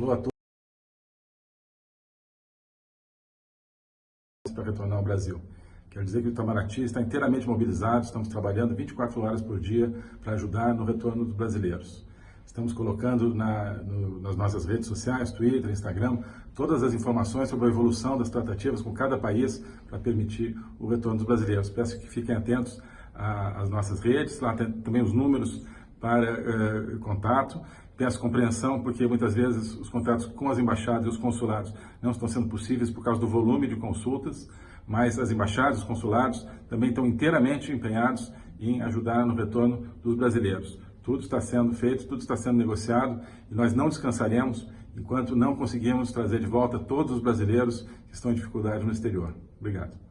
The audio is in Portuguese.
Alô a todos. para retornar ao Brasil. Quero dizer que o Itamaraty está inteiramente mobilizado, estamos trabalhando 24 horas por dia para ajudar no retorno dos brasileiros. Estamos colocando na, no, nas nossas redes sociais, Twitter, Instagram, todas as informações sobre a evolução das tratativas com cada país para permitir o retorno dos brasileiros. Peço que fiquem atentos às nossas redes, lá tem também os números para eh, contato. Peço compreensão, porque muitas vezes os contatos com as embaixadas e os consulados não estão sendo possíveis por causa do volume de consultas, mas as embaixadas e os consulados também estão inteiramente empenhados em ajudar no retorno dos brasileiros. Tudo está sendo feito, tudo está sendo negociado e nós não descansaremos enquanto não conseguirmos trazer de volta todos os brasileiros que estão em dificuldade no exterior. Obrigado.